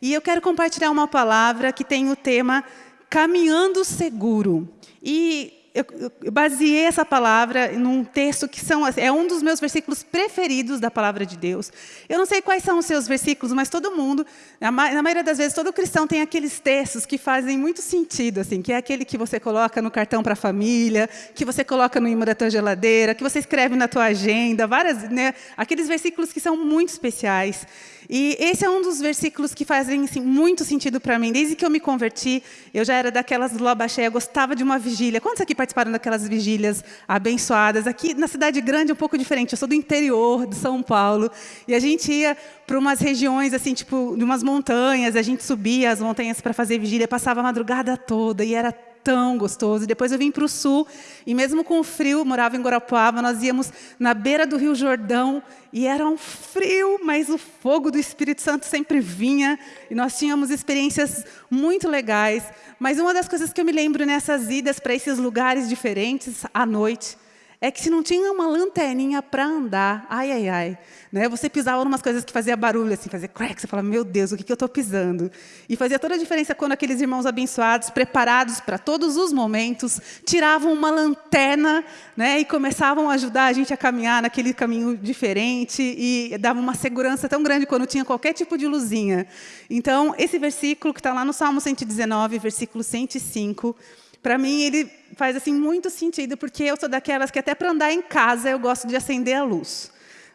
E eu quero compartilhar uma palavra que tem o tema Caminhando Seguro. E eu, eu baseei essa palavra num texto que são, é um dos meus versículos preferidos da palavra de Deus. Eu não sei quais são os seus versículos, mas todo mundo, na, maioria das vezes, todo cristão tem aqueles textos que fazem muito sentido, assim, que é aquele que você coloca no cartão para a família, que você coloca no imã da tua geladeira, que você escreve na tua agenda, várias, né, aqueles versículos que são muito especiais. E esse é um dos versículos que fazem assim, muito sentido para mim. Desde que eu me converti, eu já era daquelas loba cheia, gostava de uma vigília. Quantos aqui participaram daquelas vigílias abençoadas? Aqui na cidade grande é um pouco diferente. Eu sou do interior de São Paulo. E a gente ia para umas regiões, assim, tipo, de umas montanhas. A gente subia as montanhas para fazer vigília, passava a madrugada toda. E era tão gostoso. Depois eu vim para o sul, e mesmo com o frio, morava em Guarapuava, nós íamos na beira do Rio Jordão, e era um frio, mas o fogo do Espírito Santo sempre vinha, e nós tínhamos experiências muito legais. Mas uma das coisas que eu me lembro nessas idas para esses lugares diferentes, à noite, é que se não tinha uma lanterninha para andar, ai, ai, ai, né? você pisava em umas coisas que fazia barulho, assim, fazia crack, você falava, meu Deus, o que, que eu estou pisando? E fazia toda a diferença quando aqueles irmãos abençoados, preparados para todos os momentos, tiravam uma lanterna né? e começavam a ajudar a gente a caminhar naquele caminho diferente e davam uma segurança tão grande quando tinha qualquer tipo de luzinha. Então, esse versículo que está lá no Salmo 119, versículo 105, para mim, ele faz assim muito sentido, porque eu sou daquelas que até para andar em casa eu gosto de acender a luz.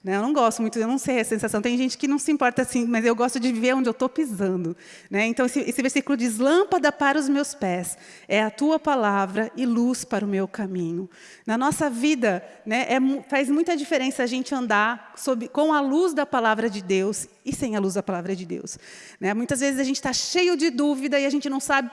Né? Eu não gosto muito, eu não sei a sensação. Tem gente que não se importa assim, mas eu gosto de ver onde eu estou pisando. Né? Então, esse, esse, versículo diz, lâmpada para os meus pés, é a tua palavra e luz para o meu caminho. Na nossa vida, né, é, faz muita diferença a gente andar sob, com a luz da palavra de Deus e sem a luz da palavra de Deus. Né? Muitas vezes a gente está cheio de dúvida e a gente não sabe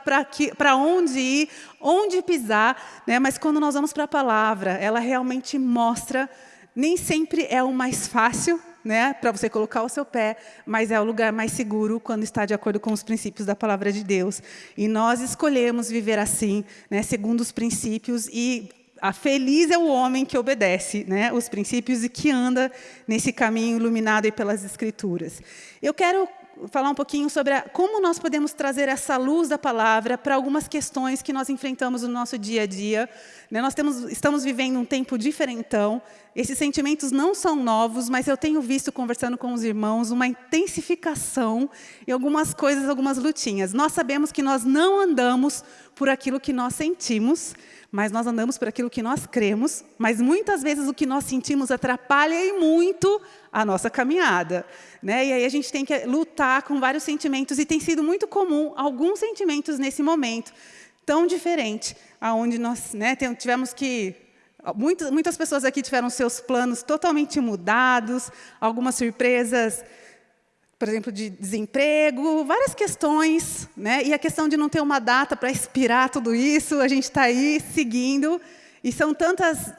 para onde ir, onde pisar, né? mas quando nós vamos para a palavra, ela realmente mostra nem sempre é o mais fácil, né, para você colocar o seu pé, mas é o lugar mais seguro quando está de acordo com os princípios da palavra de Deus. E nós escolhemos viver assim, né, segundo os princípios e a feliz é o homem que obedece né, os princípios e que anda nesse caminho iluminado pelas Escrituras. Eu quero falar um pouquinho sobre a, como nós podemos trazer essa luz da palavra para algumas questões que nós enfrentamos no nosso dia a dia. Né? Nós temos, estamos vivendo um tempo diferentão, esses sentimentos não são novos, mas eu tenho visto, conversando com os irmãos, uma intensificação em algumas coisas, algumas lutinhas. Nós sabemos que nós não andamos por aquilo que nós sentimos, mas nós andamos por aquilo que nós cremos, mas muitas vezes o que nós sentimos atrapalha e muito a nossa caminhada. Né? E aí a gente tem que lutar com vários sentimentos, e tem sido muito comum alguns sentimentos nesse momento, tão diferente, aonde nós né, tivemos que... Muitas, muitas pessoas aqui tiveram seus planos totalmente mudados, algumas surpresas por exemplo, de desemprego, várias questões, né? e a questão de não ter uma data para expirar tudo isso, a gente está aí seguindo, e são tantas,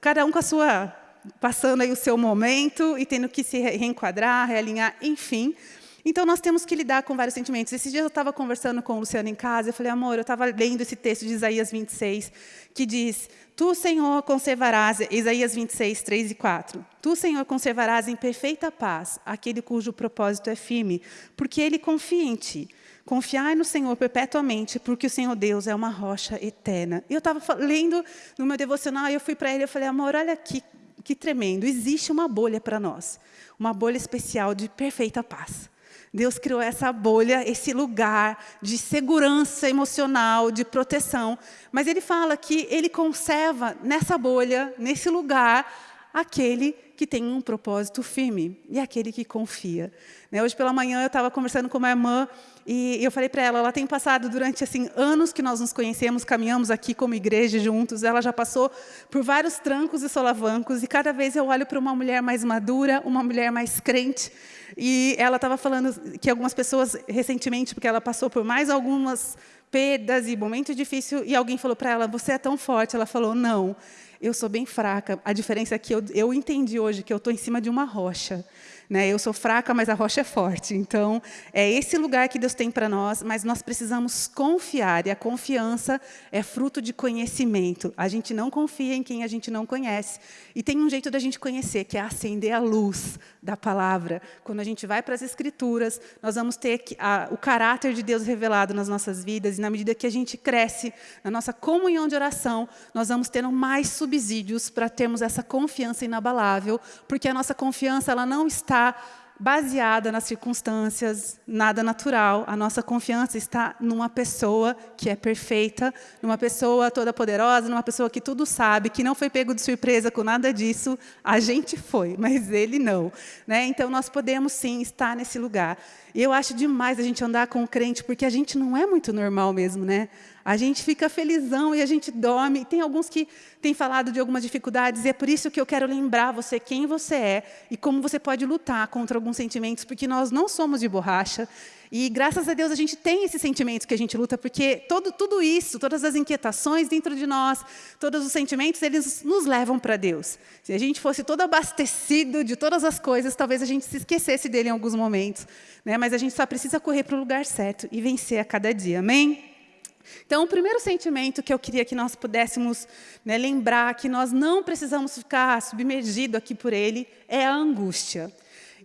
cada um com a sua, passando aí o seu momento e tendo que se reenquadrar, realinhar, enfim. Então, nós temos que lidar com vários sentimentos. Esses dias eu estava conversando com o Luciano em casa, eu falei, amor, eu estava lendo esse texto de Isaías 26, que diz, Tu, Senhor, conservarás, Isaías 26, 3 e 4. Tu, Senhor, conservarás em perfeita paz aquele cujo propósito é firme, porque ele confia em ti. Confiai no Senhor perpetuamente, porque o Senhor Deus é uma rocha eterna. Eu estava lendo no meu devocional, e eu fui para ele e falei, amor, olha que, que tremendo, existe uma bolha para nós, uma bolha especial de perfeita paz. Deus criou essa bolha, esse lugar de segurança emocional, de proteção. Mas ele fala que ele conserva nessa bolha, nesse lugar, aquele que tem um propósito firme e aquele que confia. Né, hoje pela manhã eu estava conversando com uma irmã e eu falei para ela, ela tem passado durante assim, anos que nós nos conhecemos, caminhamos aqui como igreja juntos, ela já passou por vários trancos e solavancos, e cada vez eu olho para uma mulher mais madura, uma mulher mais crente, e ela estava falando que algumas pessoas, recentemente, porque ela passou por mais algumas perdas e momentos difíceis, e alguém falou para ela, você é tão forte, ela falou, não, eu sou bem fraca, a diferença é que eu, eu entendi hoje que eu estou em cima de uma rocha, Né? Eu sou fraca, mas a rocha é forte. Então, é esse lugar que Deus tem para nós, mas nós precisamos confiar. E a confiança é fruto de conhecimento. A gente não confia em quem a gente não conhece. E tem um jeito da gente conhecer, que é acender a luz da palavra. Quando a gente vai para as Escrituras, nós vamos ter a, o caráter de Deus revelado nas nossas vidas. E na medida que a gente cresce na nossa comunhão de oração, nós vamos tendo mais subsídios para termos essa confiança inabalável, porque a nossa confiança ela não está baseada nas circunstâncias, nada natural. A nossa confiança está numa pessoa que é perfeita, numa pessoa toda poderosa, numa pessoa que tudo sabe, que não foi pego de surpresa com nada disso. A gente foi, mas ele não. Né? Então, nós podemos, sim, estar nesse lugar. E eu acho demais a gente andar com o crente, porque a gente não é muito normal mesmo, né? A gente fica felizão e a gente dorme. Tem alguns que têm falado de algumas dificuldades, e é por isso que eu quero lembrar você quem você é e como você pode lutar contra alguns sentimentos, porque nós não somos de borracha. E graças a Deus a gente tem esses sentimentos que a gente luta, porque todo, tudo isso, todas as inquietações dentro de nós, todos os sentimentos, eles nos levam para Deus. Se a gente fosse todo abastecido de todas as coisas, talvez a gente se esquecesse dele em alguns momentos. Né? Mas a gente só precisa correr para o lugar certo e vencer a cada dia. Amém? Então, o primeiro sentimento que eu queria que nós pudéssemos né, lembrar, que nós não precisamos ficar submergidos aqui por ele, é a angústia.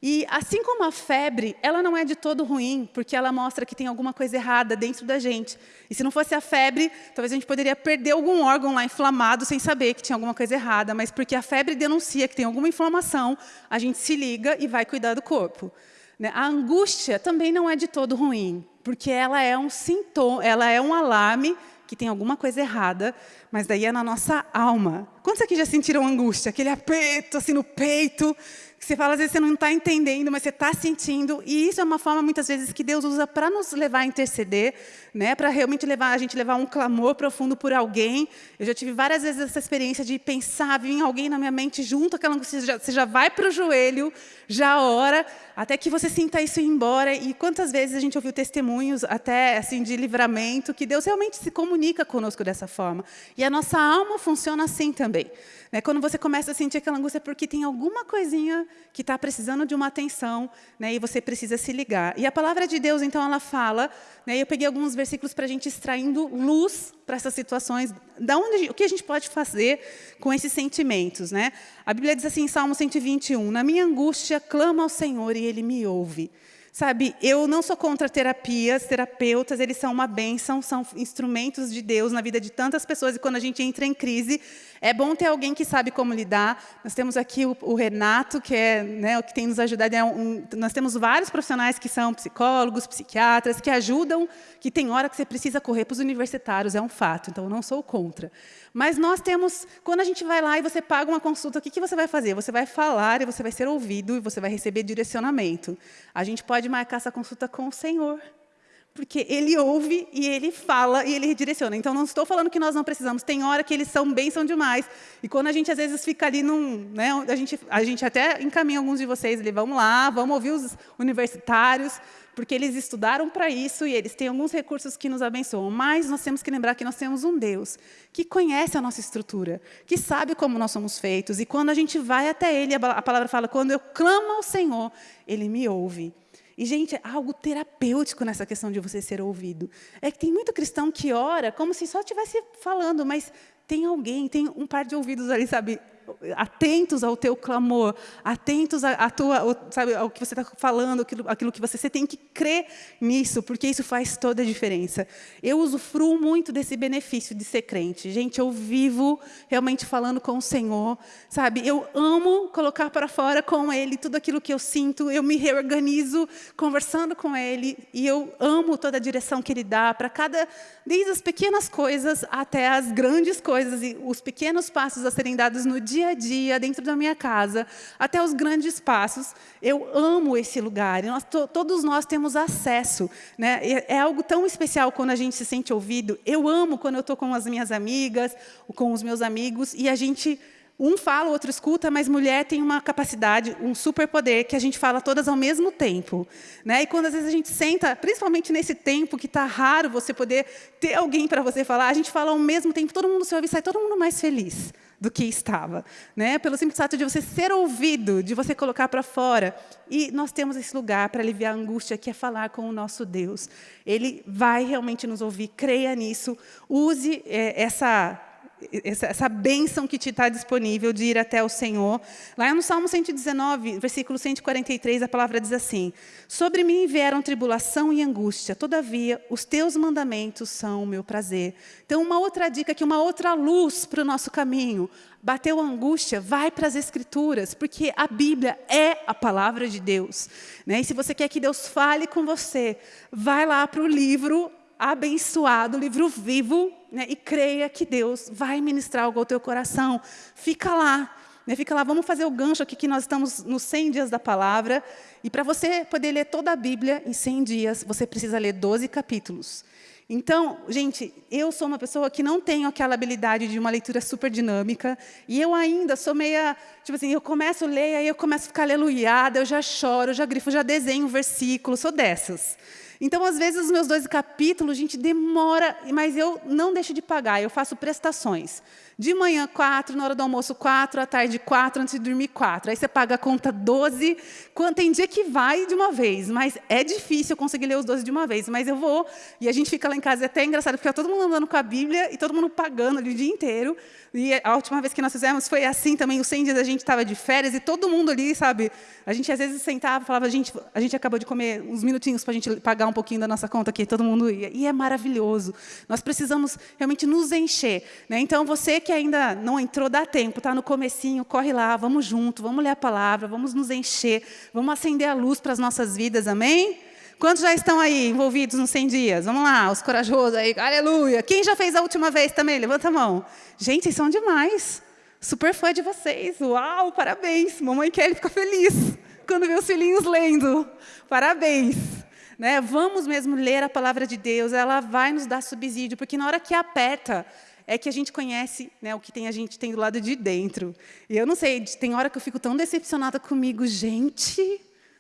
E, assim como a febre, ela não é de todo ruim, porque ela mostra que tem alguma coisa errada dentro da gente. E se não fosse a febre, talvez a gente poderia perder algum órgão lá inflamado sem saber que tinha alguma coisa errada, mas porque a febre denuncia que tem alguma inflamação, a gente se liga e vai cuidar do corpo. Né? A angústia também não é de todo ruim, porque ela é um sintoma, ela é um alarme que tem alguma coisa errada, mas daí é na nossa alma. Quantos aqui já sentiram angústia? Aquele aperto assim no peito, que você fala, às vezes você não está entendendo, mas você está sentindo. E isso é uma forma, muitas vezes, que Deus usa para nos levar a interceder, né? para realmente levar a gente levar um clamor profundo por alguém. Eu já tive várias vezes essa experiência de pensar, vir alguém na minha mente junto aquela angústia, você já, você já vai para o joelho, já ora, até que você sinta isso ir embora. E quantas vezes a gente ouviu testemunhos, até assim, de livramento, que Deus realmente se comunica conosco dessa forma. E a nossa alma funciona assim também. Né? Quando você começa a sentir aquela angústia, porque tem alguma coisinha que está precisando de uma atenção, né? e você precisa se ligar. E a palavra de Deus, então, ela fala, né? eu peguei alguns versículos para a gente extraindo luz para essas situações, da onde, o que a gente pode fazer com esses sentimentos. Né? A Bíblia diz assim, em Salmo 121, Na minha angústia, clama ao Senhor e Ele me ouve. Sabe, eu não sou contra terapias, terapeutas, eles são uma bênção, são instrumentos de Deus na vida de tantas pessoas, e quando a gente entra em crise, é bom ter alguém que sabe como lidar. Nós temos aqui o, o Renato, que é né, o que tem nos ajudado. É um, nós temos vários profissionais que são psicólogos, psiquiatras, que ajudam, que tem hora que você precisa correr para os universitários, é um fato, então eu não sou contra. Mas nós temos, quando a gente vai lá e você paga uma consulta, o que, que você vai fazer? Você vai falar e você vai ser ouvido e você vai receber direcionamento. A gente pode marcar essa consulta com o Senhor. Porque ele ouve e ele fala e ele redireciona. Então, não estou falando que nós não precisamos. Tem hora que eles são bem, são demais. E quando a gente, às vezes, fica ali num... Né, a, gente, a gente até encaminha alguns de vocês ali, vamos lá, vamos ouvir os universitários, porque eles estudaram para isso e eles têm alguns recursos que nos abençoam. Mas nós temos que lembrar que nós temos um Deus que conhece a nossa estrutura, que sabe como nós somos feitos. E quando a gente vai até Ele, a palavra fala, quando eu clamo ao Senhor, Ele me ouve. E, gente, há algo terapêutico nessa questão de você ser ouvido. É que tem muito cristão que ora como se só estivesse falando, mas tem alguém, tem um par de ouvidos ali, sabe, atentos ao teu clamor, atentos à, à tua, sabe, ao que você está falando, aquilo, aquilo que você, você tem que crer nisso, porque isso faz toda a diferença. Eu usufruo muito desse benefício de ser crente. Gente, eu vivo realmente falando com o Senhor, sabe? Eu amo colocar para fora com Ele tudo aquilo que eu sinto, eu me reorganizo conversando com Ele, e eu amo toda a direção que Ele dá para cada, desde as pequenas coisas até as grandes coisas, e os pequenos passos a serem dados no dia dia a dia, dentro da minha casa, até os grandes passos. Eu amo esse lugar, nós, to, todos nós temos acesso. Né? É, é algo tão especial quando a gente se sente ouvido. Eu amo quando eu estou com as minhas amigas, com os meus amigos, e a gente um fala, o outro escuta, mas mulher tem uma capacidade, um superpoder, que a gente fala todas ao mesmo tempo. Né? E quando às vezes a gente senta, principalmente nesse tempo que está raro você poder ter alguém para você falar, a gente fala ao mesmo tempo, todo mundo se ouve e sai todo mundo mais feliz do que estava, né? Pelo simples fato de você ser ouvido, de você colocar para fora. E nós temos esse lugar para aliviar a angústia, que é falar com o nosso Deus. Ele vai realmente nos ouvir, creia nisso, use é, essa essa, bênção que te está disponível de ir até o Senhor. Lá no Salmo 119, versículo 143, a palavra diz assim, Sobre mim vieram tribulação e angústia, todavia os teus mandamentos são o meu prazer. Então, uma outra dica aqui, uma outra luz para o nosso caminho. Bateu angústia, vai para as Escrituras, porque a Bíblia é a palavra de Deus. Né? E se você quer que Deus fale com você, vai lá para o livro abençoado, livro vivo, né, e creia que Deus vai ministrar algo ao teu coração. Fica lá, né, fica lá, vamos fazer o gancho aqui que nós estamos nos 100 dias da palavra, e para você poder ler toda a Bíblia em 100 dias, você precisa ler 12 capítulos. Então, gente, eu sou uma pessoa que não tenho aquela habilidade de uma leitura super dinâmica, e eu ainda sou meia, tipo assim, eu começo a ler, aí eu começo a ficar aleluiada, eu já choro, eu já grifo, eu já desenho um versículo, sou dessas. Então, às vezes, os meus dois capítulos, gente, demora, mas eu não deixo de pagar, eu faço prestações. De manhã, quatro, na hora do almoço, quatro, à tarde, quatro, antes de dormir, quatro. Aí você paga a conta 12. Tem dia que vai de uma vez, mas é difícil conseguir ler os 12 de uma vez. Mas eu vou, e a gente fica lá em casa, é até engraçado, porque todo mundo andando com a Bíblia e todo mundo pagando ali o dia inteiro. E a última vez que nós fizemos foi assim também, os 100 dias a gente estava de férias e todo mundo ali, sabe? A gente às vezes sentava falava, a gente, a gente acabou de comer uns minutinhos para a gente pagar um pouquinho da nossa conta aqui, todo mundo ia. E é maravilhoso. Nós precisamos realmente nos encher. Né? Então, você que ainda não entrou, dá tempo, está no comecinho, corre lá, vamos junto, vamos ler a palavra, vamos nos encher, vamos acender a luz para as nossas vidas, amém? Quantos já estão aí envolvidos nos 100 dias? Vamos lá, os corajosos aí, aleluia. Quem já fez a última vez também? Levanta a mão. Gente, vocês são demais. Super fã de vocês. Uau, parabéns. Mamãe Kelly fica feliz quando vê os filhinhos lendo. Parabéns. Né? Vamos mesmo ler a palavra de Deus, ela vai nos dar subsídio, porque na hora que aperta, é que a gente conhece né, o que tem, a gente tem do lado de dentro. E eu não sei, tem hora que eu fico tão decepcionada comigo, gente.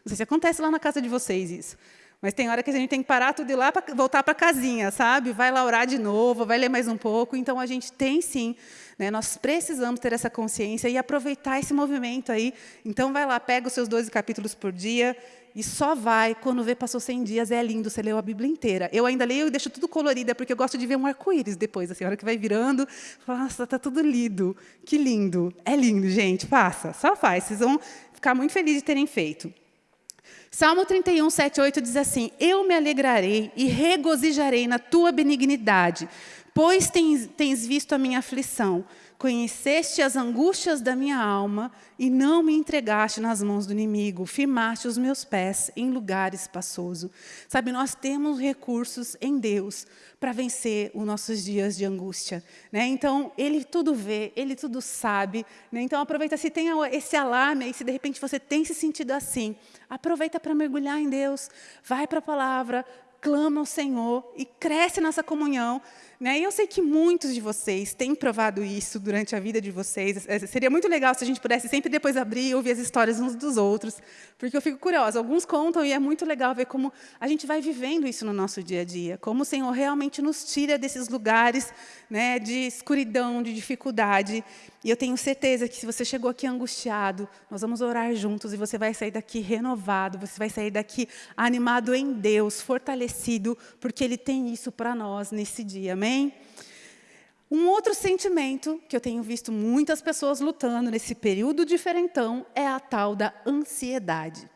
Não sei se acontece lá na casa de vocês isso. Mas tem hora que a gente tem que parar tudo e lá para voltar para casinha, sabe? Vai lá orar de novo, vai ler mais um pouco. Então, a gente tem sim, né? nós precisamos ter essa consciência e aproveitar esse movimento aí. Então, vai lá, pega os seus 12 capítulos por dia e só vai quando vê passou 100 dias, é lindo, você leu a Bíblia inteira. Eu ainda leio e deixo tudo colorido, é porque eu gosto de ver um arco-íris depois, assim, a hora que vai virando, nossa, está tudo lindo, que lindo. É lindo, gente, faça, só faz, vocês vão ficar muito felizes de terem feito. Salmo 31, 7, 8 diz assim, Eu me alegrarei e regozijarei na tua benignidade, pois tens, tens visto a minha aflição, conheceste as angústias da minha alma e não me entregaste nas mãos do inimigo, firmaste os meus pés em lugar espaçoso. Sabe, nós temos recursos em Deus para vencer os nossos dias de angústia. Né? Então, Ele tudo vê, Ele tudo sabe. Né? Então, aproveita, se tem esse alarme, aí, se de repente você tem se sentido assim, aproveita para mergulhar em Deus, vai para a palavra, clama ao Senhor e cresce nessa comunhão. Né? E eu sei que muitos de vocês têm provado isso durante a vida de vocês. É, seria muito legal se a gente pudesse sempre depois abrir e ouvir as histórias uns dos outros, porque eu fico curiosa. Alguns contam e é muito legal ver como a gente vai vivendo isso no nosso dia a dia, como o Senhor realmente nos tira desses lugares né, de escuridão, de dificuldade. E eu tenho certeza que se você chegou aqui angustiado, nós vamos orar juntos e você vai sair daqui renovado, você vai sair daqui animado em Deus, fortalecido, porque Ele tem isso para nós nesse dia. Amém? Um outro sentimento que eu tenho visto muitas pessoas lutando nesse período diferentão é a tal da ansiedade.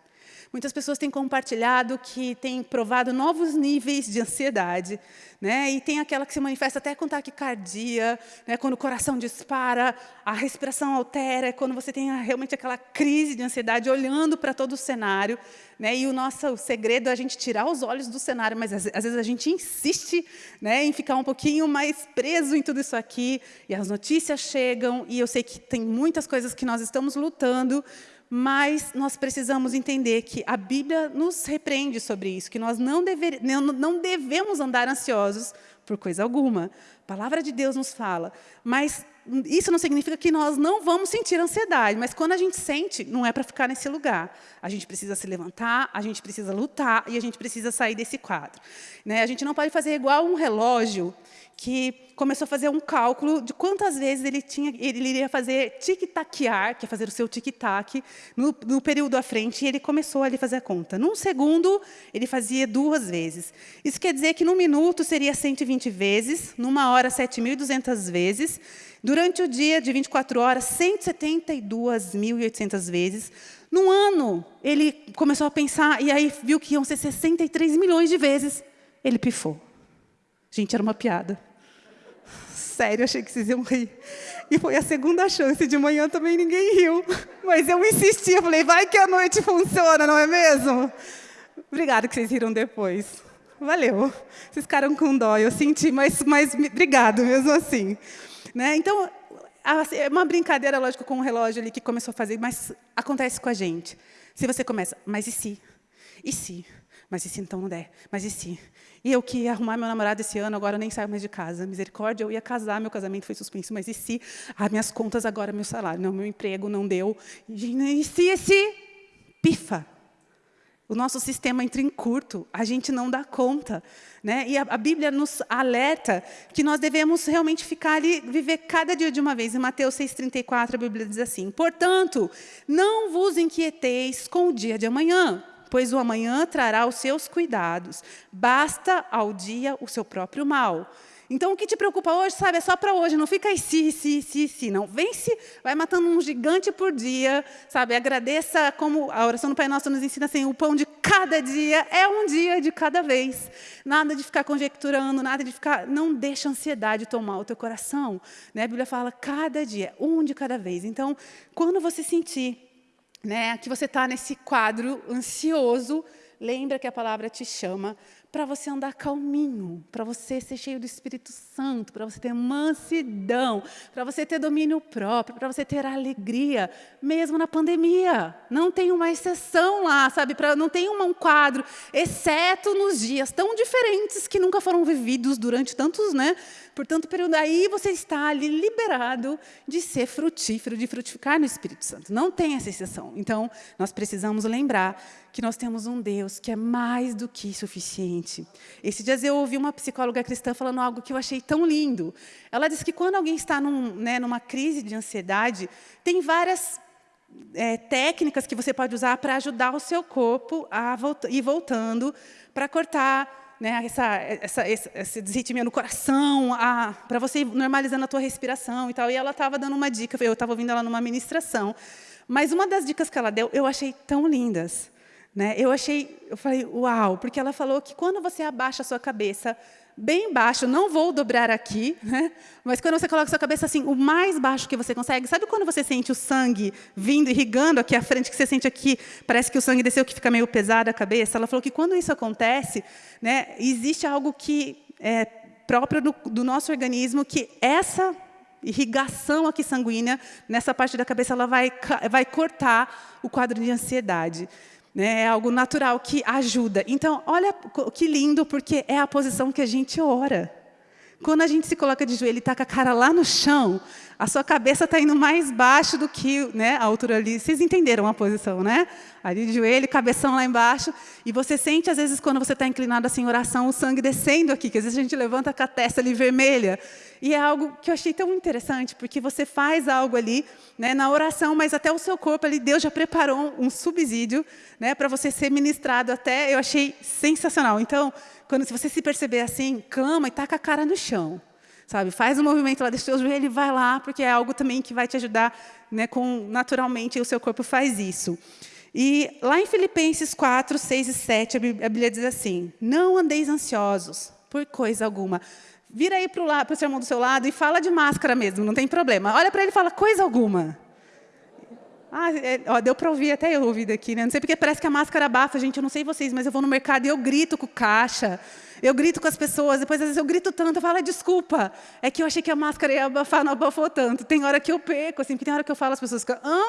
Muitas pessoas têm compartilhado que têm provado novos níveis de ansiedade. Né? E tem aquela que se manifesta até com taquicardia, né? quando o coração dispara, a respiração altera, quando você tem realmente aquela crise de ansiedade olhando para todo o cenário. Né? E o nosso o segredo é a gente tirar os olhos do cenário, mas às, às vezes a gente insiste né, em ficar um pouquinho mais preso em tudo isso aqui, e as notícias chegam, e eu sei que tem muitas coisas que nós estamos lutando, mas nós precisamos entender que a Bíblia nos repreende sobre isso, que nós não, dever, não devemos andar ansiosos por coisa alguma. A palavra de Deus nos fala. Mas isso não significa que nós não vamos sentir ansiedade, mas quando a gente sente, não é para ficar nesse lugar. A gente precisa se levantar, a gente precisa lutar e a gente precisa sair desse quadro. Né? A gente não pode fazer igual um relógio que começou a fazer um cálculo de quantas vezes ele, tinha, ele iria fazer tic-taquear, que é fazer o seu tic-tac, no, no, período à frente, e ele começou a fazer a conta. Num segundo, ele fazia duas vezes. Isso quer dizer que num minuto seria 120 vezes, numa hora 7.200 vezes, durante o dia de 24 horas, 172.800 vezes. No ano, ele começou a pensar, e aí viu que iam ser 63 milhões de vezes. Ele pifou. Gente, era uma piada sério, achei que vocês iam rir. E foi a segunda chance, de manhã também ninguém riu. Mas eu insisti, eu falei, vai que a noite funciona, não é mesmo? Obrigada que vocês riram depois. Valeu. Vocês ficaram com dó, eu senti, mas, mas obrigado mesmo assim. Né? Então, é uma brincadeira, lógico, com o relógio ali que começou a fazer, mas acontece com a gente. Se você começa, mas e se? E se? Mas e se então não der? Mas e se? E eu que ia arrumar meu namorado esse ano, agora eu nem saio mais de casa. Misericórdia, eu ia casar, meu casamento foi suspenso. Mas e se? Ah, minhas contas agora, meu salário. Não, meu emprego não deu. E se, e se? Pifa. O nosso sistema entra em curto, a gente não dá conta. Né? E a, a, Bíblia nos alerta que nós devemos realmente ficar ali, viver cada dia de uma vez. Em Mateus 6,34, a Bíblia diz assim, Portanto, não vos inquieteis com o dia de amanhã, pois o amanhã trará os seus cuidados. Basta ao dia o seu próprio mal. Então, o que te preocupa hoje, sabe, é só para hoje, não fica aí, si, si, si, si, não. Vence, vai matando um gigante por dia, sabe, agradeça, como a oração do Pai Nosso nos ensina assim, o pão de cada dia é um dia de cada vez. Nada de ficar conjecturando, nada de ficar, não deixa a ansiedade tomar o teu coração. Né? A Bíblia fala, cada dia, um de cada vez. Então, quando você sentir né, que você está nesse quadro ansioso, lembra que a palavra te chama para você andar calminho, para você ser cheio do Espírito Santo, para você ter mansidão, para você ter domínio próprio, para você ter alegria, mesmo na pandemia. Não tem uma exceção lá, sabe? Pra, não tem um quadro, exceto nos dias tão diferentes que nunca foram vividos durante tantos, né? Por tanto período. Aí você está ali liberado de ser frutífero, de frutificar no Espírito Santo. Não tem essa exceção. Então, nós precisamos lembrar que nós temos um Deus que é mais do que suficiente. Esses dias eu ouvi uma psicóloga cristã falando algo que eu achei tão lindo. Ela disse que quando alguém está num, né, numa crise de ansiedade, tem várias é, técnicas que você pode usar para ajudar o seu corpo a ir voltando, para cortar né, essa, essa, essa desritmia no coração, para você ir normalizando a tua respiração e tal. E ela estava dando uma dica, eu estava ouvindo ela numa ministração. Mas uma das dicas que ela deu, eu achei tão lindas. Né? Eu achei, eu falei, uau, porque ela falou que quando você abaixa a sua cabeça bem baixo, não vou dobrar aqui, né? mas quando você coloca a sua cabeça assim, o mais baixo que você consegue, sabe quando você sente o sangue vindo, irrigando aqui à frente, que você sente aqui, parece que o sangue desceu, que fica meio pesado a cabeça? Ela falou que quando isso acontece, né, existe algo que é próprio do, do nosso organismo, que essa irrigação aqui sanguínea, nessa parte da cabeça, ela vai, vai cortar o quadro de ansiedade. Né? É algo natural que ajuda. Então, olha que lindo, porque é a posição que a gente ora. Quando a gente se coloca de joelho e está com a cara lá no chão, a sua cabeça está indo mais baixo do que né, a altura ali. Vocês entenderam a posição, né? Ali de joelho, cabeção lá embaixo. E você sente, às vezes, quando você está inclinado assim em oração, o sangue descendo aqui, que às vezes a gente levanta com a testa ali vermelha. E é algo que eu achei tão interessante, porque você faz algo ali né, na oração, mas até o seu corpo ali, Deus já preparou um subsídio né, para você ser ministrado até, eu achei sensacional. Então, quando se você se perceber assim, clama e taca a cara no chão. Sabe? Faz um movimento lá, deixa o joelho e vai lá, porque é algo também que vai te ajudar, né, com, naturalmente o seu corpo faz isso. E lá em Filipenses 4, 6 e 7, a Bíblia diz assim, não andeis ansiosos por coisa alguma. Vira aí para o seu irmão do seu lado e fala de máscara mesmo, não tem problema. Olha para ele e fala, coisa alguma. Ah, é, ó, deu para ouvir, até eu ouvi daqui, né? Não sei porque parece que a máscara abafa, gente, eu não sei vocês, mas eu vou no mercado e eu grito com o caixa, eu grito com as pessoas, depois às vezes eu grito tanto, eu falo, ah, desculpa, é que eu achei que a máscara ia abafar, não abafou tanto. Tem hora que eu perco, assim, porque tem hora que eu falo, as pessoas ficam, hã?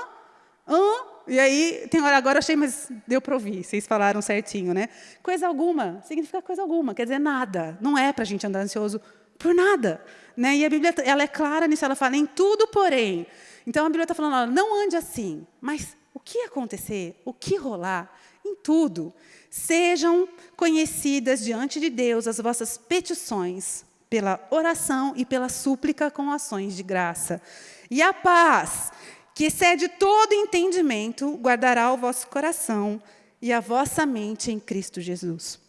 Hã? E aí, tem hora agora eu achei, mas deu para ouvir, vocês falaram certinho, né? Coisa alguma, significa coisa alguma, quer dizer nada. Não é para a gente andar ansioso por nada. Né? E a Bíblia ela é clara nisso, ela fala em tudo, porém. Então a Bíblia está falando, não ande assim, mas o que acontecer, o que rolar, em tudo, sejam conhecidas diante de Deus as vossas petições, pela oração e pela súplica com ações de graça. E a paz, que excede todo entendimento, guardará o vosso coração e a vossa mente em Cristo Jesus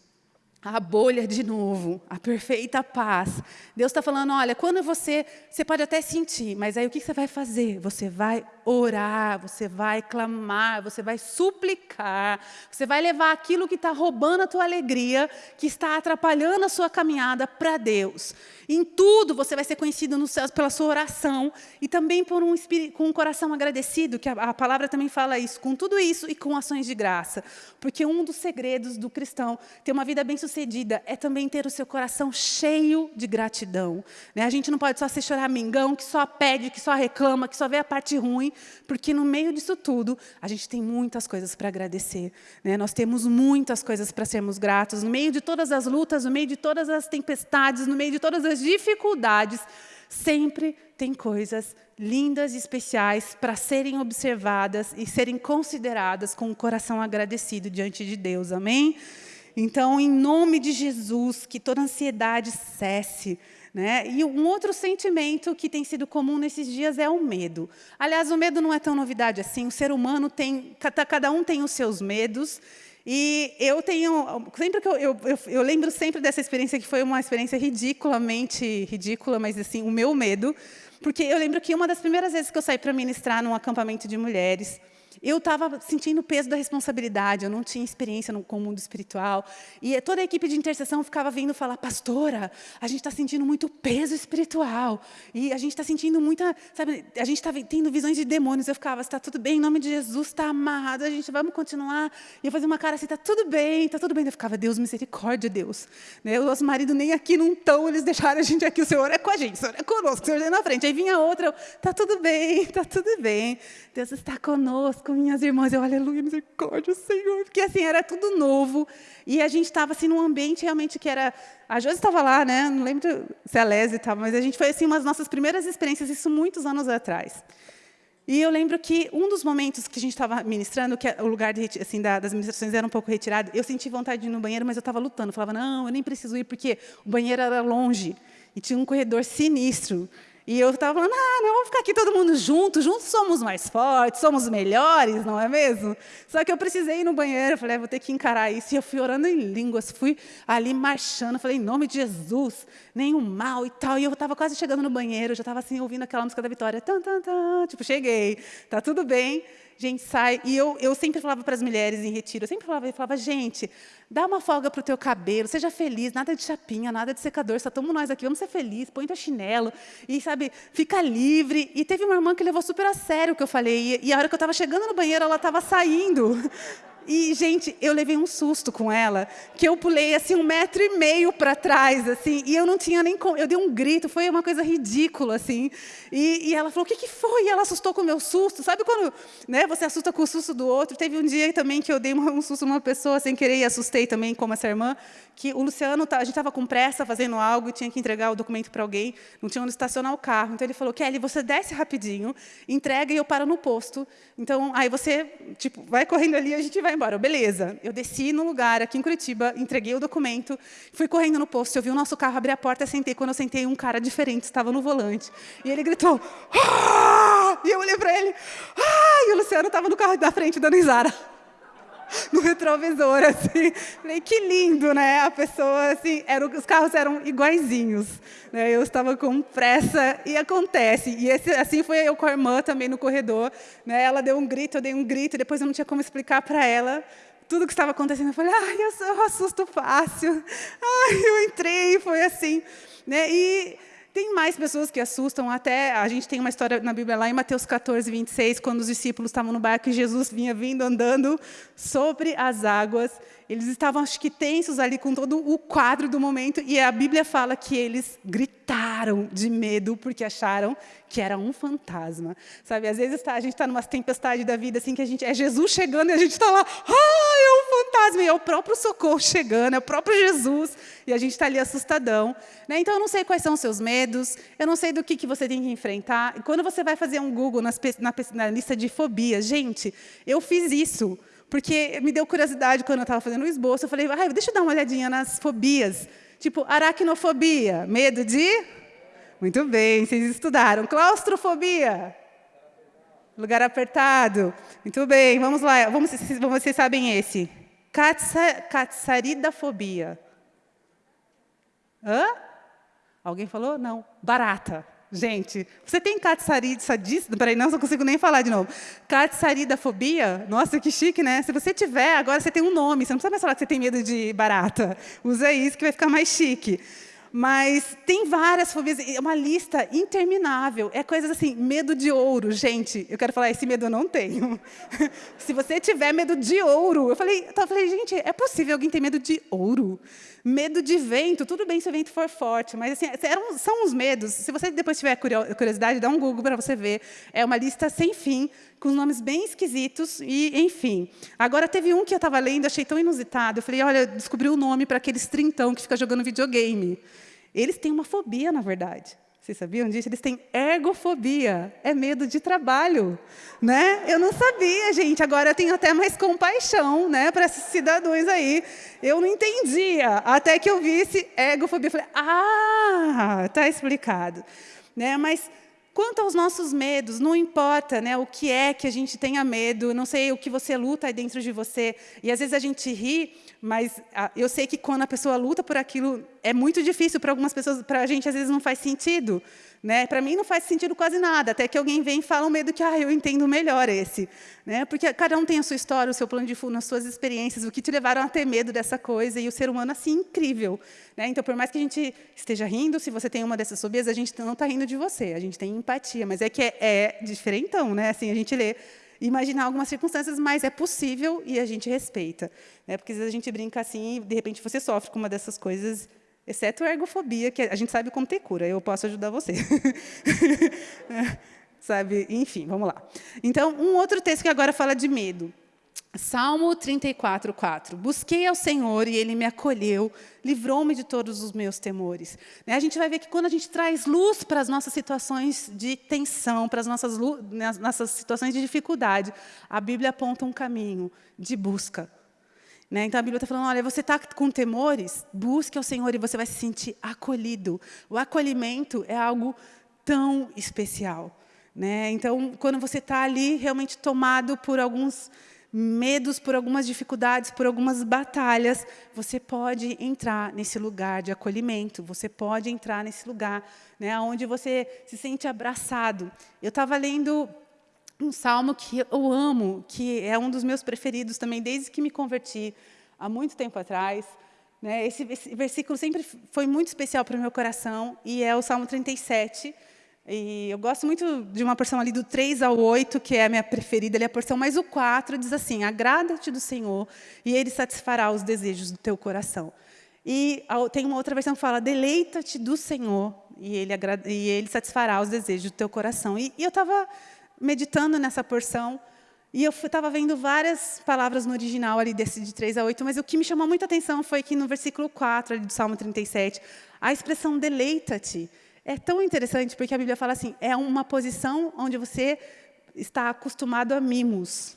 a bolha de novo, a perfeita paz. Deus está falando, olha, quando você, você pode até sentir, mas aí o que você vai fazer? Você vai orar, você vai clamar, você vai suplicar, você vai levar aquilo que está roubando a tua alegria, que está atrapalhando a sua caminhada para Deus. Em tudo você vai ser conhecido nos céus pela sua oração e também por um espírito, com um coração agradecido, que a, a palavra também fala isso, com tudo isso e com ações de graça. Porque um dos segredos do cristão ter uma vida bem-sucedida bem-sucedida é também ter o seu coração cheio de gratidão. Né? A gente não pode só ser choramingão, que só pede, que só reclama, que só vê a parte ruim, porque no meio disso tudo, a gente tem muitas coisas para agradecer. Né? Nós temos muitas coisas para sermos gratos. No meio de todas as lutas, no meio de todas as tempestades, no meio de todas as dificuldades, sempre tem coisas lindas e especiais para serem observadas e serem consideradas com o coração agradecido diante de Deus. Amém? Então, em nome de Jesus, que toda ansiedade cesse. Né? E um outro sentimento que tem sido comum nesses dias é o medo. Aliás, o medo não é tão novidade assim. O ser humano tem, cada um tem os seus medos. E eu tenho, sempre que eu, eu, eu, eu lembro sempre dessa experiência que foi uma experiência ridiculamente ridícula, mas assim o meu medo, porque eu lembro que uma das primeiras vezes que eu saí para ministrar num acampamento de mulheres, eu estava sentindo o peso da responsabilidade, eu não tinha experiência no, com o mundo espiritual. E toda a equipe de intercessão ficava vindo falar, pastora, a gente está sentindo muito peso espiritual. E a gente está sentindo muita, sabe, a gente está tendo visões de demônios. Eu ficava, está tudo bem, em nome de Jesus, está amarrado, a gente vamos continuar. E eu fazia uma cara assim, está tudo bem, está tudo bem. Eu ficava, Deus, misericórdia, Deus. Né? O nosso marido nem aqui não estão, eles deixaram a gente aqui, o Senhor é com a gente, o Senhor é conosco, o Senhor é na frente. Aí vinha outra, está tudo bem, está tudo bem. Deus está conosco com minhas irmãs, eu, aleluia, misericórdia, Senhor, porque assim, era tudo novo, e a gente estava assim num ambiente realmente que era, a Josi estava lá, né, não lembro se a Lésia estava, mas a gente foi assim, umas nossas primeiras experiências, isso muitos anos atrás. E eu lembro que um dos momentos que a gente estava ministrando, que o lugar de, assim, das ministrações era um pouco retirado, eu senti vontade de ir no banheiro, mas eu estava lutando. Eu falava, não, eu nem preciso ir, porque o banheiro era longe. E tinha um corredor sinistro. E eu estava falando, ah, não, vamos ficar aqui todo mundo junto, juntos somos mais fortes, somos melhores, não é mesmo? Só que eu precisei ir no banheiro, falei, ah, vou ter que encarar isso. E eu fui orando em línguas, fui ali marchando, falei, em nome de Jesus, nenhum mal e tal. E eu estava quase chegando no banheiro, já estava assim, ouvindo aquela música da Vitória, tan, tan, tan, tipo, cheguei, tá tudo bem gente sai. E eu, eu sempre falava para as mulheres em retiro, eu sempre falava, eu falava, gente, dá uma folga para o teu cabelo, seja feliz, nada de chapinha, nada de secador, só estamos nós aqui, vamos ser felizes, põe teu chinelo, e, sabe, fica livre. E teve uma irmã que levou super a sério o que eu falei, e, e a hora que eu estava chegando no banheiro, ela estava saindo. E, gente, eu levei um susto com ela, que eu pulei assim um metro e meio para trás, assim, e eu não tinha nem como, eu dei um grito, foi uma coisa ridícula, assim. E, e ela falou: "O que, que foi?" E ela assustou com o meu susto. Sabe quando, né? Você assusta com o susto do outro. Teve um dia também que eu dei um susto numa pessoa sem querer e assustei também, como essa irmã, que o Luciano, tá, a gente estava com pressa fazendo algo e tinha que entregar o documento para alguém, não tinha onde estacionar o carro. Então ele falou: "Kelly, você desce rapidinho, entrega e eu paro no posto. Então aí você, tipo, vai correndo ali, a gente vai embora. Beleza. Eu desci no lugar, aqui em Curitiba, entreguei o documento, fui correndo no posto, eu vi o nosso carro abrir a porta, sentei. Quando eu sentei, um cara diferente estava no volante. E ele gritou, ah! E eu olhei para ele, ah! E o Luciano estava no carro da frente, dando risada no retrovisor, assim. Falei, que lindo, né? A pessoa, assim, era, os carros eram iguaizinhos. Né? Eu estava com pressa e acontece. E esse, assim foi eu com a irmã também no corredor. Né? Ela deu um grito, eu dei um grito, depois eu não tinha como explicar para ela tudo que estava acontecendo. Eu falei, ai, eu, eu assusto fácil. Ai, eu entrei, foi assim. Né? E tem mais pessoas que assustam, até a gente tem uma história na Bíblia lá em Mateus 14, 26, quando os discípulos estavam no barco e Jesus vinha vindo andando sobre as águas. Eles estavam, acho que, tensos ali com todo o quadro do momento, e a Bíblia fala que eles gritaram de medo porque acharam que era um fantasma. Sabe, às vezes tá, a gente está numa tempestade da vida assim que a gente é Jesus chegando e a gente está lá, ah, fantasma e é o próprio socorro chegando, é o próprio Jesus, e a gente está ali assustadão. Né? Então, eu não sei quais são os seus medos, eu não sei do que, que você tem que enfrentar. E quando você vai fazer um Google nas, na, na lista de fobias, gente, eu fiz isso, porque me deu curiosidade quando eu estava fazendo o esboço, eu falei, ah, deixa eu dar uma olhadinha nas fobias. Tipo, aracnofobia, medo de... Muito bem, vocês estudaram. Claustrofobia, lugar apertado. Muito bem, vamos lá. Vamos, vocês sabem esse. Catsaridafobia. Hã? Alguém falou? Não. Barata. Gente, você tem catsaridafobia? Peraí, não, não consigo nem falar de novo. Catsaridafobia? Nossa, que chique, né? Se você tiver, agora você tem um nome. Você não precisa mais falar que você tem medo de barata. Usa isso que vai ficar mais chique. Mas tem várias fobias, é uma lista interminável. É coisas assim, medo de ouro. Gente, eu quero falar, esse medo eu não tenho. Se você tiver medo de ouro, eu falei, eu falei, gente, é possível alguém ter medo de ouro? Medo de vento, tudo bem se o vento for forte, mas assim, eram, são os medos. Se você depois tiver curiosidade, dá um Google para você ver. É uma lista sem fim, com nomes bem esquisitos, e enfim. Agora, teve um que eu estava lendo, achei tão inusitado. Eu falei, olha, descobri o um nome para aqueles trintão que fica jogando videogame. Eles têm uma fobia, na verdade. Vocês sabiam disso? Eles têm ergofobia, é medo de trabalho. Né? Eu não sabia, gente. Agora eu tenho até mais compaixão né, para esses cidadãos aí. Eu não entendia, até que eu vi esse ergofobia. Eu falei, ah, está explicado. Né? Mas Quanto aos nossos medos, não importa né, o que é que a gente tenha medo, não sei o que você luta aí dentro de você. E às vezes a gente ri, mas ah, eu sei que quando a pessoa luta por aquilo, é muito difícil para algumas pessoas, para a gente às vezes não faz sentido. Né? Para mim não faz sentido quase nada, até que alguém vem e fala um medo que ah, eu entendo melhor esse. Né? Porque cada um tem a sua história, o seu plano de fundo, as suas experiências, o que te levaram a ter medo dessa coisa, e o ser humano assim, incrível. Né? Então, por mais que a gente esteja rindo, se você tem uma dessas fobias, a gente não está rindo de você, a gente tem empatia, mas é que é, é diferentão, né? assim, a gente lê imaginar algumas circunstâncias, mas é possível e a gente respeita. Né? Porque às vezes a gente brinca assim e, de repente, você sofre com uma dessas coisas Exceto a ergofobia, que a gente sabe como ter cura, eu posso ajudar você. sabe? Enfim, vamos lá. Então, um outro texto que agora fala de medo. Salmo 34, 4. Busquei ao Senhor e Ele me acolheu, livrou-me de todos os meus temores. Né, a gente vai ver que quando a gente traz luz para as nossas situações de tensão, para as nossas, nossas situações de dificuldade, a Bíblia aponta um caminho de busca, né? Então, a Bíblia está falando, olha, você está com temores, busque ao Senhor e você vai se sentir acolhido. O acolhimento é algo tão especial. Né? Então, quando você está ali realmente tomado por alguns medos, por algumas dificuldades, por algumas batalhas, você pode entrar nesse lugar de acolhimento, você pode entrar nesse lugar né, onde você se sente abraçado. Eu estava lendo um salmo que eu amo, que é um dos meus preferidos também, desde que me converti, há muito tempo atrás. Né? Esse, esse versículo sempre foi muito especial para o meu coração, e é o Salmo 37. E eu gosto muito de uma porção ali do 3 ao 8, que é a minha preferida, ali é a porção, mas o 4 diz assim, agrada-te do Senhor, e Ele satisfará os desejos do teu coração. E tem uma outra versão que fala, deleita-te do Senhor, e ele, e ele satisfará os desejos do teu coração. E, e eu estava meditando nessa porção, e eu estava vendo várias palavras no original ali desse de 3 a 8, mas o que me chamou muita atenção foi que no versículo 4 ali do Salmo 37, a expressão deleita-te é tão interessante porque a Bíblia fala assim, é uma posição onde você está acostumado a mimos.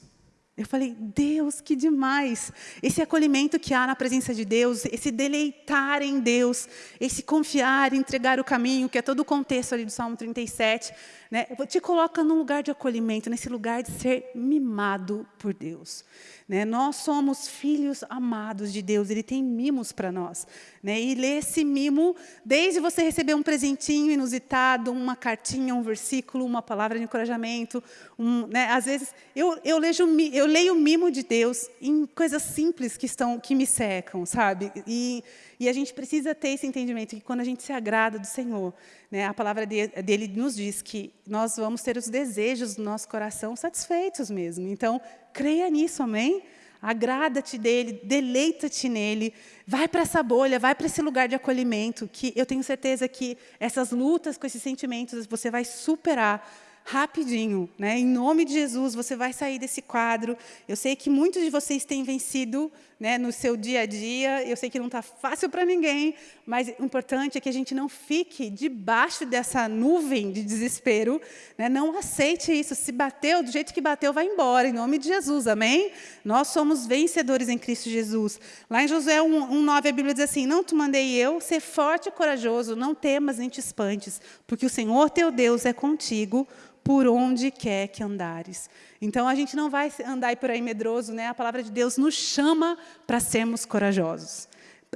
Eu falei, Deus, que demais! Esse acolhimento que há na presença de Deus, esse deleitar em Deus, esse confiar, entregar o caminho, que é todo o contexto ali do Salmo 37, né, te coloca num lugar de acolhimento, nesse lugar de ser mimado por Deus. Né? Nós somos filhos amados de Deus, Ele tem mimos para nós. Né? E ler esse mimo, desde você receber um presentinho inusitado, uma cartinha, um versículo, uma palavra de encorajamento. Um, né? Às vezes, eu, eu, leio, eu leio o mimo de Deus em coisas simples que, estão, que me secam, sabe? E, e a gente precisa ter esse entendimento que quando a gente se agrada do Senhor, né, a palavra dele nos diz que nós vamos ter os desejos do nosso coração satisfeitos mesmo. Então, creia nisso, amém? Agrada-te dele, deleita-te nele, vai para essa bolha, vai para esse lugar de acolhimento, que eu tenho certeza que essas lutas com esses sentimentos você vai superar rapidinho. Né? Em nome de Jesus, você vai sair desse quadro. Eu sei que muitos de vocês têm vencido né, no seu dia a dia. Eu sei que não está fácil para ninguém, mas o importante é que a gente não fique debaixo dessa nuvem de desespero. Né? Não aceite isso. Se bateu, do jeito que bateu, vai embora, em nome de Jesus, amém? Nós somos vencedores em Cristo Jesus. Lá em Josué 1,9, a Bíblia diz assim, não te mandei eu, ser forte e corajoso, não temas nem te espantes, porque o Senhor teu Deus é contigo, por onde quer que andares. Então, a gente não vai andar por aí medroso, né? A palavra de Deus nos chama para sermos corajosos.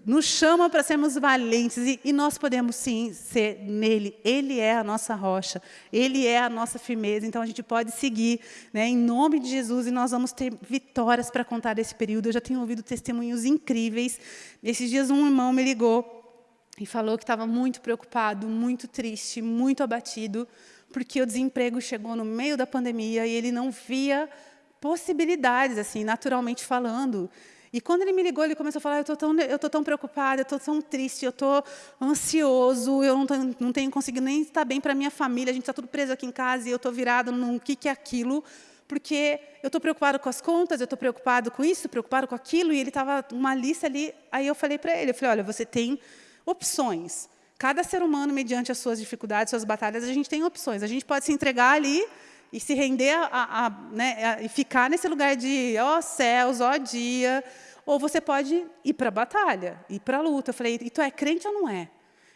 Nos chama para sermos valentes, e, e, nós podemos sim ser nele. Ele é a nossa rocha, ele é a nossa firmeza. Então, a gente pode seguir né, em nome de Jesus e nós vamos ter vitórias para contar desse período. Eu já tenho ouvido testemunhos incríveis. Esses dias, um irmão me ligou e falou que estava muito preocupado, muito triste, muito abatido, porque o desemprego chegou no meio da pandemia e ele não via possibilidades, assim, naturalmente falando. E quando ele me ligou, ele começou a falar, eu estou tão, eu tô tão preocupada, eu estou tão triste, eu estou ansioso, eu não, tô, não tenho conseguido nem estar bem para minha família, a gente está tudo preso aqui em casa e eu estou virado no que, que é aquilo, porque eu estou preocupado com as contas, eu estou preocupado com isso, preocupado com aquilo, e ele estava uma lista ali, aí eu falei para ele, eu falei, olha, você tem opções. Cada ser humano, mediante as suas dificuldades, suas batalhas, a gente tem opções. A gente pode se entregar ali e se render a, a, né, a, e ficar nesse lugar de ó oh, céus, ó oh, dia, ou você pode ir para a batalha, ir para a luta. Eu falei, e tu é crente ou não é?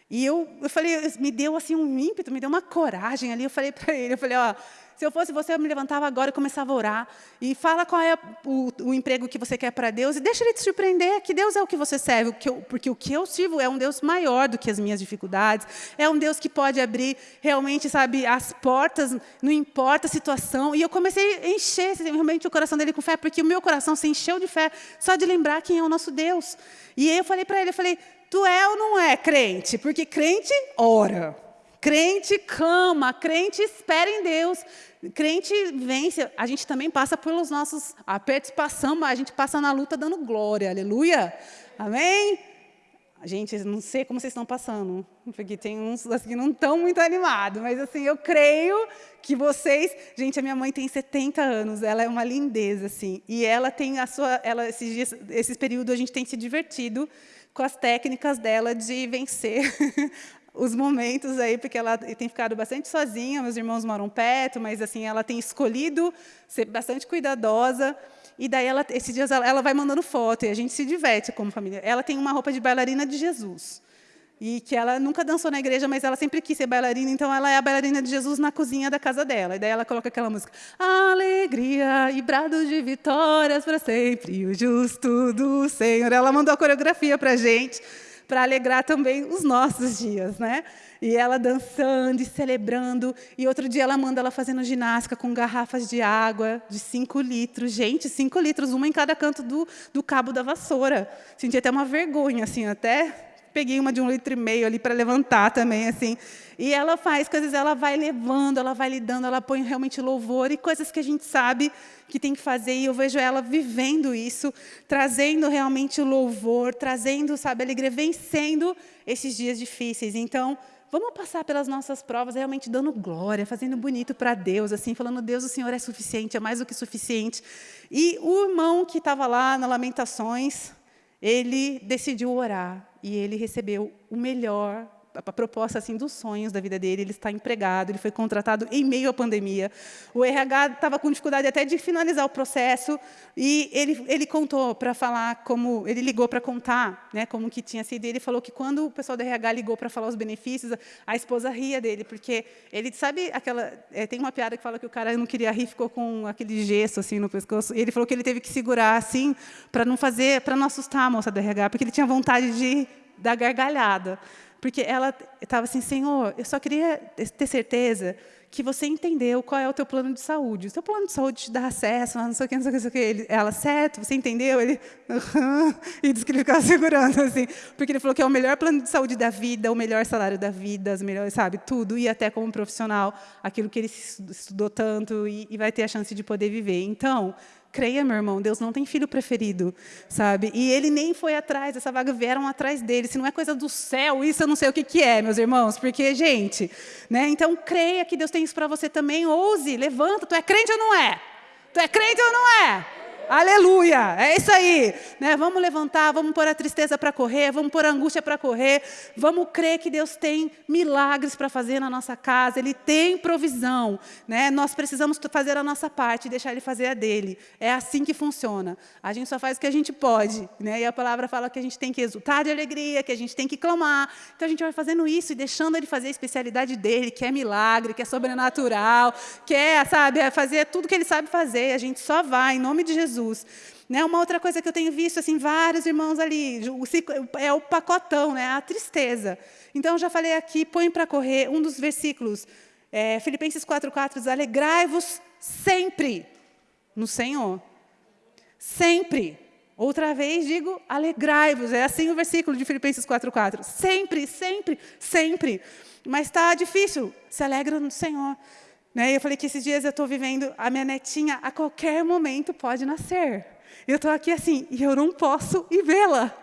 E eu, eu falei, me deu assim um ímpeto, me deu uma coragem ali. Eu falei para ele, eu falei, ó, se eu fosse você, eu me levantava agora e começava a orar. E fala qual é o, o emprego que você quer para Deus. E deixa Ele te surpreender, que Deus é o que você serve. O que eu, porque o que eu sirvo é um Deus maior do que as minhas dificuldades. É um Deus que pode abrir realmente, sabe, as portas, não importa a situação. E eu comecei a encher realmente o coração dele com fé, porque o meu coração se encheu de fé só de lembrar quem é o nosso Deus. E aí eu falei para ele, eu falei, tu é ou não é crente? Porque crente ora. Crente clama, crente espera em Deus, crente vence. A gente também passa pelos nossos apertos, passamos, mas a gente passa na luta dando glória, aleluia. Amém? Gente, não sei como vocês estão passando, porque tem uns assim, que não estão muito animados, mas assim, eu creio que vocês... Gente, a minha mãe tem 70 anos, ela é uma lindeza, assim, e ela tem a sua... Ela, esses, dias, esses períodos a gente tem se divertido com as técnicas dela de vencer os momentos aí, porque ela tem ficado bastante sozinha, meus irmãos moram perto, mas assim ela tem escolhido ser bastante cuidadosa. E daí, ela, esses dias, ela, ela vai mandando foto, e a gente se diverte como família. Ela tem uma roupa de bailarina de Jesus. E que ela nunca dançou na igreja, mas ela sempre quis ser bailarina, então ela é a bailarina de Jesus na cozinha da casa dela. E daí ela coloca aquela música, alegria e brado de vitórias para sempre, o justo do Senhor. Ela mandou a coreografia para a gente para alegrar também os nossos dias, né? E ela dançando e celebrando. E outro dia ela manda ela fazendo ginástica com garrafas de água de 5 litros. Gente, 5 litros, uma em cada canto do, do cabo da vassoura. Senti até uma vergonha, assim, até peguei uma de um litro e meio ali para levantar também, assim. E ela faz coisas, ela vai levando, ela vai lidando, ela põe realmente louvor e coisas que a gente sabe que tem que fazer. E eu vejo ela vivendo isso, trazendo realmente o louvor, trazendo, sabe, alegria, vencendo esses dias difíceis. Então, vamos passar pelas nossas provas realmente dando glória, fazendo bonito para Deus, assim, falando, Deus, o Senhor é suficiente, é mais do que suficiente. E o irmão que estava lá na Lamentações, ele decidiu orar e ele recebeu o melhor a proposta assim dos sonhos da vida dele, ele está empregado, ele foi contratado em meio à pandemia. O RH estava com dificuldade até de finalizar o processo e ele, ele contou para falar como, ele ligou para contar né, como que tinha sido. E ele falou que quando o pessoal do RH ligou para falar os benefícios, a esposa ria dele, porque ele sabe aquela, é, tem uma piada que fala que o cara não queria rir, ficou com aquele gesso assim no pescoço. E ele falou que ele teve que segurar assim para não fazer, para não assustar a moça do RH, porque ele tinha vontade de dar gargalhada. Porque ela estava assim, Senhor, eu só queria ter certeza que você entendeu qual é o teu plano de saúde. O teu plano de saúde te dá acesso, não sei o que, não sei o que, não sei o que. Ele, ela, certo, você entendeu? Ele, uhum, e disse que ele ficava segurando, assim, porque ele falou que é o melhor plano de saúde da vida, o melhor salário da vida, as melhores, sabe, tudo, e até como profissional, aquilo que ele estudou tanto e, e vai ter a chance de poder viver. Então, Creia, meu irmão, Deus não tem filho preferido, sabe? E ele nem foi atrás, essa vaga vieram atrás dele. Se não é coisa do céu, isso eu não sei o que, que é, meus irmãos, porque, gente, né? Então, creia que Deus tem isso para você também, ouse, levanta. Tu é crente ou não é? Tu é crente ou não é? Aleluia! É isso aí. Né? Vamos levantar, vamos pôr a tristeza para correr, vamos pôr a angústia para correr, vamos crer que Deus tem milagres para fazer na nossa casa, Ele tem provisão. Né? Nós precisamos fazer a nossa parte e deixar Ele fazer a dele. É assim que funciona. A gente só faz o que a gente pode. Né? E a palavra fala que a gente tem que exultar de alegria, que a gente tem que clamar. Então a gente vai fazendo isso e deixando Ele fazer a especialidade dele, que é milagre, que é sobrenatural, que é, sabe, é fazer tudo que Ele sabe fazer. A gente só vai, em nome de Jesus. Jesus. Né? Uma outra coisa que eu tenho visto, assim, vários irmãos ali, é o pacotão, né? a tristeza. Então, já falei aqui, põe para correr um dos versículos, é, Filipenses 4,4 diz, alegrai-vos sempre no Senhor. Sempre. Outra vez digo, alegrai-vos. É assim o versículo de Filipenses 4,4. Sempre, sempre, sempre. Mas está difícil. Se alegra no Senhor. Né? Eu falei que esses dias eu estou vivendo, a minha netinha a qualquer momento pode nascer. Eu estou aqui assim, e eu não posso ir vê-la.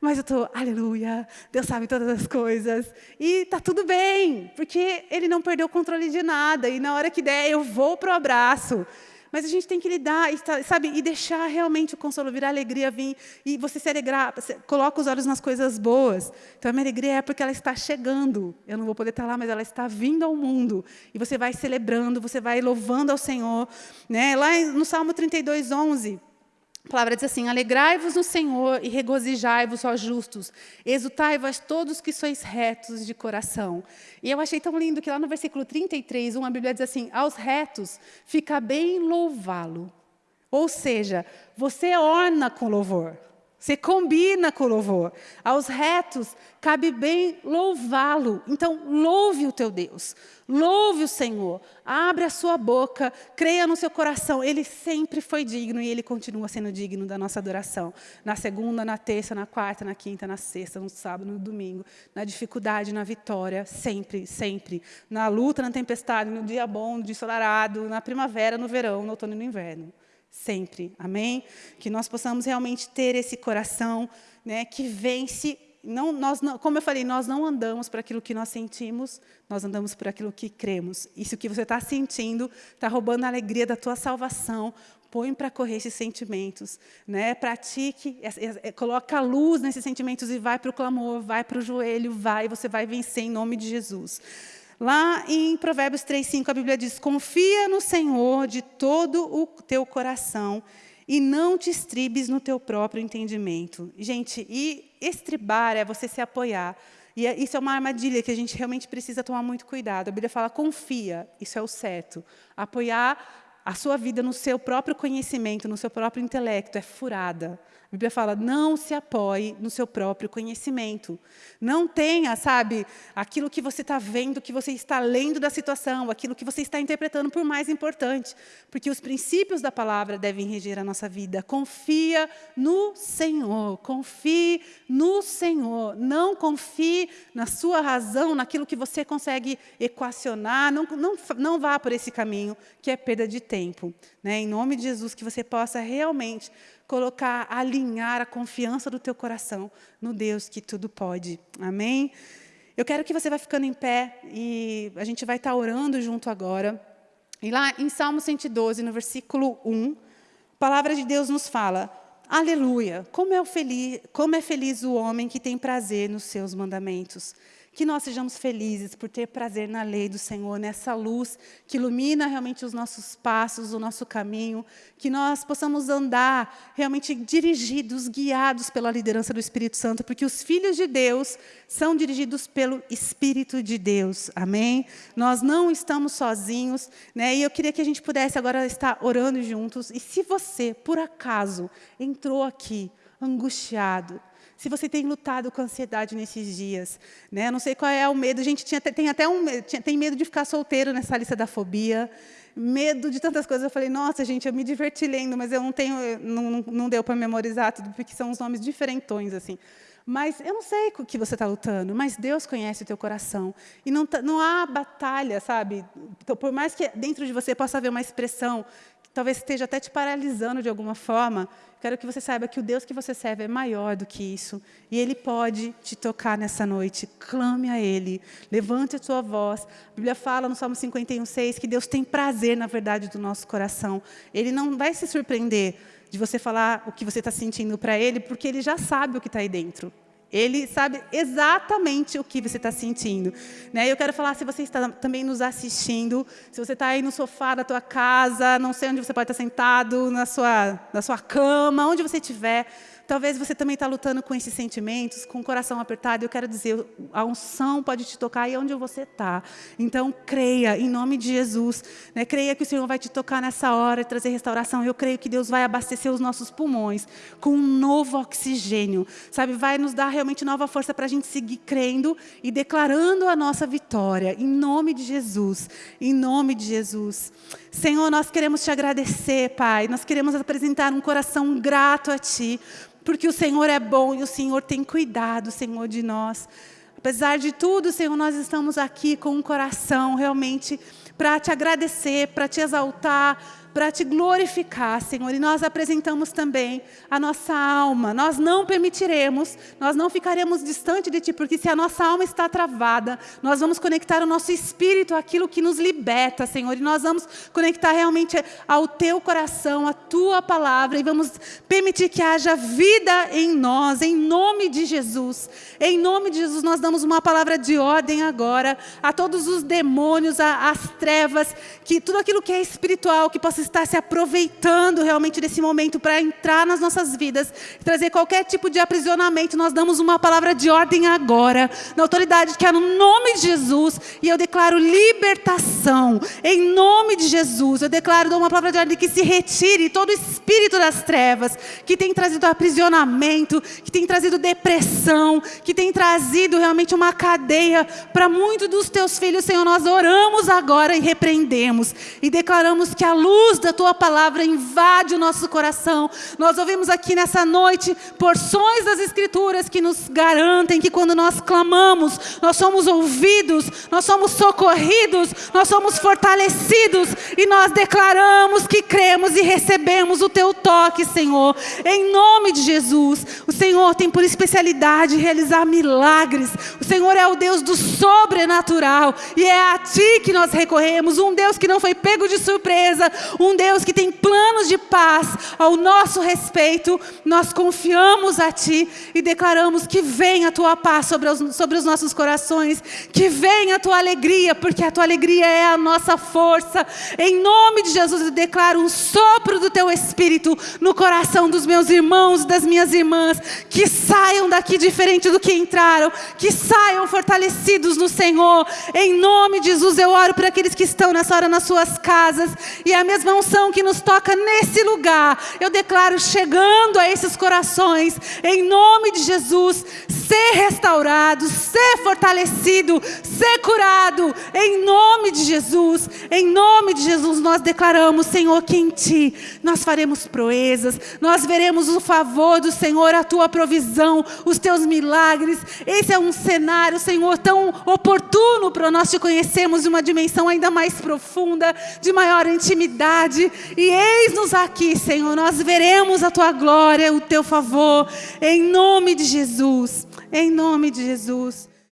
Mas eu estou, aleluia, Deus sabe todas as coisas. E está tudo bem, porque Ele não perdeu o controle de nada. E na hora que der, eu vou para o abraço. Mas a gente tem que lidar, sabe, e deixar realmente o consolo vir, a alegria vir, e você se alegrar, coloca os olhos nas coisas boas. Então, a minha alegria é porque ela está chegando. Eu não vou poder estar lá, mas ela está vindo ao mundo. E você vai celebrando, você vai louvando ao Senhor. Né? Lá no Salmo 32, 11, a palavra diz assim, alegrai-vos no Senhor e regozijai-vos, ó justos, exultai-vos todos que sois retos de coração. E eu achei tão lindo que lá no versículo 33, uma Bíblia diz assim, aos retos fica bem louvá-lo. Ou seja, você orna com louvor. Você combina com o louvor. Aos retos, cabe bem louvá-lo. Então, louve o teu Deus. Louve o Senhor. Abre a sua boca. Creia no seu coração. Ele sempre foi digno e ele continua sendo digno da nossa adoração. Na segunda, na terça, na quarta, na quinta, na sexta, no sábado, no domingo. Na dificuldade, na vitória. Sempre, sempre. Na luta, na tempestade, no dia bom, no dia ensolarado, na primavera, no verão, no outono e no inverno sempre. Amém? Que nós possamos realmente ter esse coração né, que vence. Não, nós não, como eu falei, nós não andamos por aquilo que nós sentimos, nós andamos por aquilo que cremos. Isso que você está sentindo está roubando a alegria da tua salvação. Põe para correr esses sentimentos, né? pratique, é, é, é, coloca a luz nesses sentimentos e vai para o clamor, vai para o joelho, vai, você vai vencer em nome de Jesus. Lá em Provérbios 3,5, a Bíblia diz, confia no Senhor de todo o teu coração e não te estribes no teu próprio entendimento. Gente, e estribar é você se apoiar. E é, isso é uma armadilha que a gente realmente precisa tomar muito cuidado. A Bíblia fala, confia, isso é o certo. Apoiar a sua vida no seu próprio conhecimento, no seu próprio intelecto, é furada. Bíblia fala, não se apoie no seu próprio conhecimento. Não tenha, sabe, aquilo que você está vendo, que você está lendo da situação, aquilo que você está interpretando por mais importante. Porque os princípios da palavra devem reger a nossa vida. Confia no Senhor, confie no Senhor. Não confie na sua razão, naquilo que você consegue equacionar. Não, não, não vá por esse caminho, que é perda de tempo. Né? Em nome de Jesus, que você possa realmente colocar, alinhar a confiança do teu coração no Deus que tudo pode. Amém? Eu quero que você vá ficando em pé e a gente vai estar orando junto agora. E lá em Salmo 112, no versículo 1, a palavra de Deus nos fala, Aleluia, como é, feliz, como é feliz o homem que tem prazer nos seus mandamentos. Que nós sejamos felizes por ter prazer na lei do Senhor, nessa luz que ilumina realmente os nossos passos, o nosso caminho. Que nós possamos andar realmente dirigidos, guiados pela liderança do Espírito Santo, porque os filhos de Deus são dirigidos pelo Espírito de Deus. Amém? Nós não estamos sozinhos. Né? E eu queria que a gente pudesse agora estar orando juntos. E se você, por acaso, entrou aqui angustiado, se você tem lutado com ansiedade nesses dias, né? não sei qual é o medo. A gente tinha, tem até um, tem medo de ficar solteiro nessa lista da fobia, medo de tantas coisas. Eu falei, nossa, gente, eu me diverti lendo, mas eu não tenho, não, não deu para memorizar tudo, porque são uns nomes diferentões assim. Mas eu não sei o que você está lutando, mas Deus conhece o teu coração. E não, não há batalha, sabe? Então, por mais que dentro de você possa haver uma expressão talvez esteja até te paralisando de alguma forma, quero que você saiba que o Deus que você serve é maior do que isso. E Ele pode te tocar nessa noite. Clame a Ele. Levante a sua voz. A Bíblia fala no Salmo 51, 6 que Deus tem prazer na verdade do nosso coração. Ele não vai se surpreender de você falar o que você está sentindo para Ele, porque Ele já sabe o que está aí dentro. Ele sabe exatamente o que você está sentindo. Né? Eu quero falar, se você está também nos assistindo, se você está aí no sofá da tua casa, não sei onde você pode estar sentado, na sua, na sua cama, onde você estiver, Talvez você também está lutando com esses sentimentos, com o coração apertado. Eu quero dizer, a unção pode te tocar aí onde você está. Então, creia, em nome de Jesus. Né? Creia que o Senhor vai te tocar nessa hora e trazer restauração. Eu creio que Deus vai abastecer os nossos pulmões com um novo oxigênio. Sabe, vai nos dar realmente nova força para a gente seguir crendo e declarando a nossa vitória. Em nome de Jesus. Em nome de Jesus. Senhor, nós queremos te agradecer, Pai. Nós queremos apresentar um coração grato a Ti porque o Senhor é bom e o Senhor tem cuidado, Senhor, de nós. Apesar de tudo, Senhor, nós estamos aqui com um coração realmente para te agradecer, para te exaltar, para te glorificar, Senhor. E nós apresentamos também a nossa alma. Nós não permitiremos, nós não ficaremos distante de Ti, porque se a nossa alma está travada, nós vamos conectar o nosso espírito àquilo que nos liberta, Senhor. E nós vamos conectar realmente ao Teu coração, à Tua palavra, e vamos permitir que haja vida em nós, em nome de Jesus. Em nome de Jesus, nós damos uma palavra de ordem agora a todos os demônios, às trevas, que tudo aquilo que é espiritual, que possa estar se aproveitando realmente desse momento para entrar nas nossas vidas, trazer qualquer tipo de aprisionamento, nós damos uma palavra de ordem agora, na autoridade que é no nome de Jesus, e eu declaro libertação, em nome de Jesus, eu declaro uma palavra de ordem que se retire todo espírito das trevas, que tem trazido aprisionamento, que tem trazido depressão, que tem trazido realmente uma cadeia para muitos dos teus filhos, Senhor, nós oramos agora e repreendemos, e declaramos que a luz luz da tua palavra invade o nosso coração. Nós ouvimos aqui nessa noite porções das Escrituras que nos garantem que quando nós clamamos, nós somos ouvidos, nós somos socorridos, nós somos fortalecidos e nós declaramos que cremos e recebemos o teu toque, Senhor. Em nome de Jesus, o Senhor tem por especialidade realizar milagres. O Senhor é o Deus do sobrenatural e é a ti que nós recorremos, um Deus que não foi pego de surpresa, um Deus que tem planos de paz ao nosso respeito, nós confiamos a Ti e declaramos que venha a Tua paz sobre os, sobre os nossos corações, que venha a Tua alegria, porque a Tua alegria é a nossa força. Em nome de Jesus, eu declaro um sopro do Teu Espírito no coração dos meus irmãos e das minhas irmãs, que saiam daqui diferente do que entraram, que saiam fortalecidos no Senhor. Em nome de Jesus, eu oro para aqueles que estão nessa hora nas suas casas. E a mesma unção que nos toca nesse lugar, eu declaro chegando a esses corações, em nome de Jesus, ser restaurado, ser fortalecido, ser curado, em nome de Jesus, em nome de Jesus nós declaramos, Senhor, que em Ti nós faremos proezas, nós veremos o favor do Senhor, a Tua provisão, os Teus milagres, esse é um cenário, Senhor, tão oportuno para nós te conhecermos de uma dimensão ainda mais profunda, de maior intimidade, e eis-nos aqui, Senhor, nós veremos a Tua glória, o Teu favor, em nome de Jesus, em nome de Jesus.